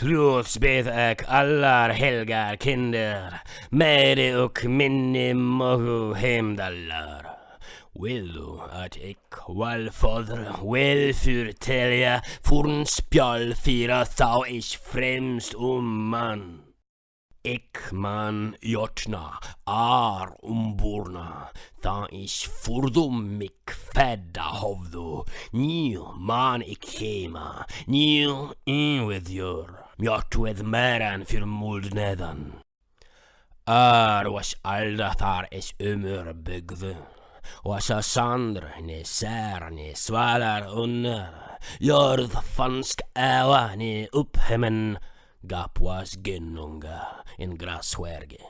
Klotsbeth ek allar helgar kinder, med och minne mogu hemdallar. Vill du att ik wallfader väl förtälja forn spjall fyra thou främst om um man. Ik man jotna ar umborna, ta ich furdum mik fedda hovdu, Nio man ik hema, Nio in with your, with meran för muldnedan. Ar was alda thar is ömur byggðu, was a sandr ne sär ne svalar under, jörð fansk äva ne upphemmen, gap was genunga in grasverge.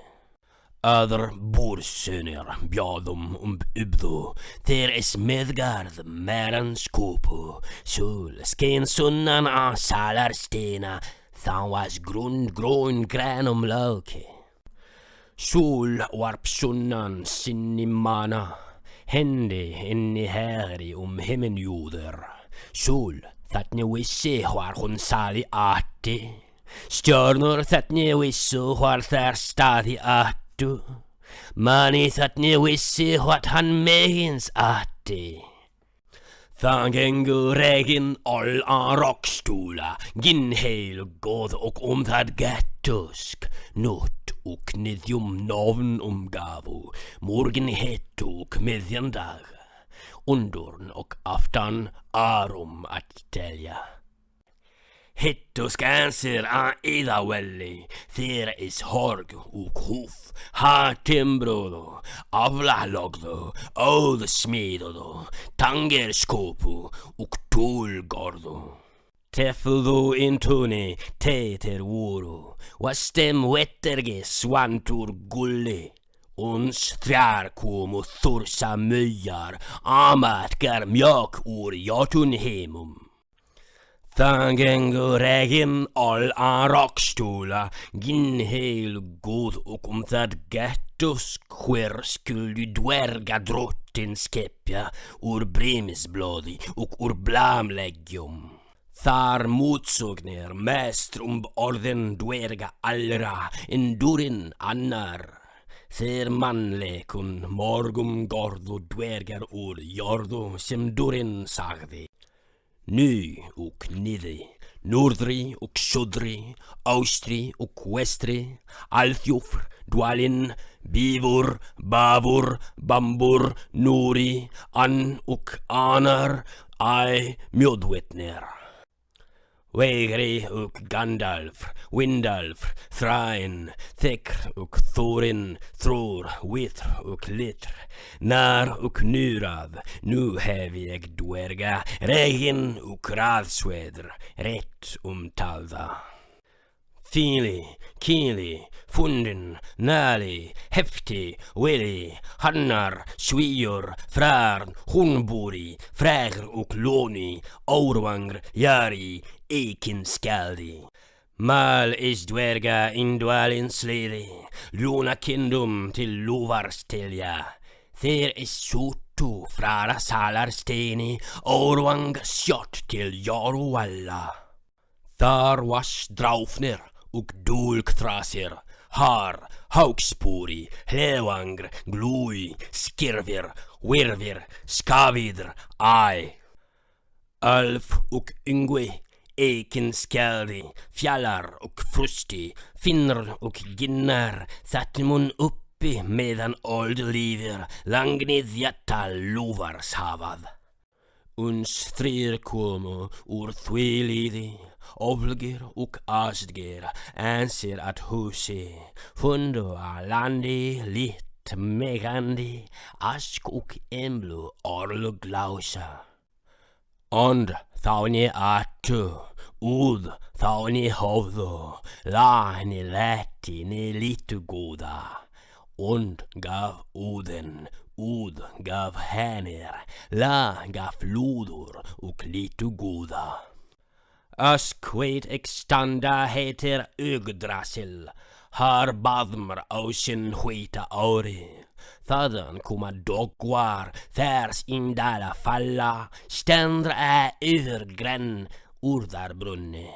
Öðr búrsönir bjáðum um ubðu, þeir is miðgarð meran skúpu, sól skein sunnan á salarsteina, þá was grund grón grænum lauki. Sól varp sunnan sinni mana, hendi inni herri um himmenjúður. Sól þarna vissi hvar hún saði atti, Stjörnur þarna vissu hvar þær staði attu, manni þarna vissi hvort hann megins atti. Thangenguregin all a rockstola Gin heil god och omtad gattusk Nutt och nidjum noven umgavu, Morgen het och midjan dag Undorn och aftan arum att tälja Hittuscancer ida welli, thir is horg och huf, har timbrodo, avlahlogdo, ålsmidodo, uk och tulgordo. Tefudu intuni, teter wuru, uru, vastem wetterge swantur gulli. Uns trärkom och thursa myar, amat gar mjök ur jotunhemum. Dagen går regn, alla rakstolar Gin hel god och om det gattusk sker skulle du dvärga drottins skeppja ur brimisbladi och ur blamlegium. Tar motsugner mest om orden dvärga allra, endurin annar. Ser manlekun morgum gordo dvärgar ur jordo som durin sagdi. Ni och nidi, nordri och södri, austri och westri, althjofr, dwalin, bivor, bavor, Bambur, nori, an och anar, Ai, mjödvetner. Vägri och Gandalf, Windalf, Thrain, Thekr och Thorin, Tror, Witr och Litr, När och Nurav, nu hävig Duerga, Regin och Ravsvedr, rätt om talva. Fili, kili, fundin, nali, hefti, weli, hannar, xwijur, Frar, hunburi, fregr u kloni, orwangr, jari, ekin skaldi. Mal is dwerga in Dwalin sliri, luna kindum till luvar stilja. Ther is sottu frara salar steni, orwang Sjot till jaru alla. Thar was draufner, dúlkþrasir, har, hákspúri, hlevangr, glúi, skirfir, virfir, skavidr, æ. Alf og yngvi, eikin skjaldi, fjallar og frusti, finnr og ginnar, satt mun uppi meðan old lífir, langnið jatta lúvarshafað. Uns þrýr komu úr því líði, Oflgir och asgir anser att husi fundu a landi lit megandi ask och emblu orlu glausa. Und þáni atu, úð þáni hóðu, láni letti ni litu góða. Und gaf úðin, úð gaf hennir, lá gaf lúður och litu góða. As quid extanda heter Yggdrasil, har badmr ocean huita ori. Thadan kuma dogwar, thers indala falla, stendr e ständra gren urdar urdarbrunni.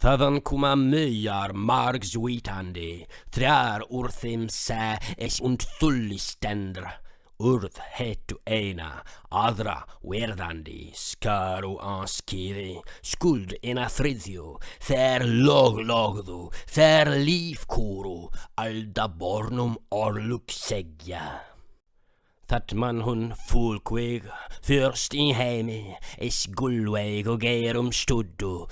Thadan kuma myar myjar margsvitandi, trär urthim se es und thulli stendr urth hetu eina, adra verdandi, skaru anskiri, skuld en afridju, ther log logdu, ther liv kuru, alda bornum orluk segja. Tat man hun folkväg, först i hemi, i skullväg och gerum studdo,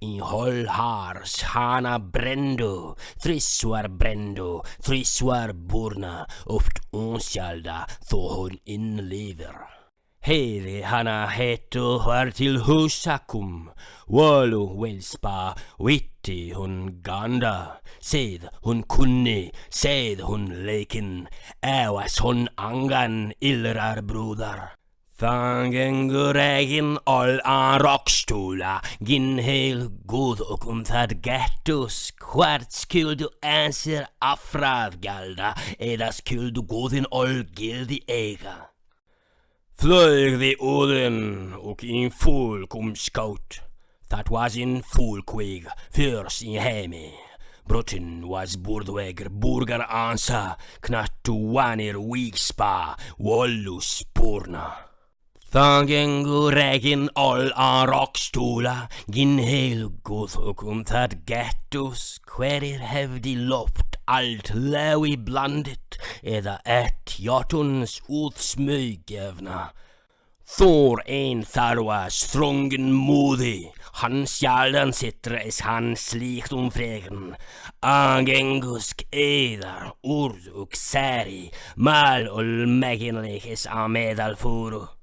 in hol hållhars hana brendu, tris war trissuar tris war burna, oft onskälda, hun in lever. Heli hana hetu var till husakum, walu vilspa, vitt witti hun ganda, Seð hun kunni, seð hun leikin, Äwas hun angan illrar brúðar. Þangengur egin all an rockstúla, Ginn heil góð og um það gettus, Hvart skyldu ansir afrað gjalda, Eða skyldu góðin all gildi eiga. Flög the Odin och in folk om scout. That was in Fulquig, fierce in Hemi. Brutin was Burdweger, Burger Ansa, Knattuanir Wigspa, Wollus Purna. Thangen regin all an rockstola, gin helgothukum that gettus, querir hevdi loft alt lewi blandit, edda et jotuns utsmygevna. Þór ein þar var strongen modig, han sjaldan sitter es han slikt om fregen. Angengusk edar, ord och säri, mal och mägenlik es a medalforo.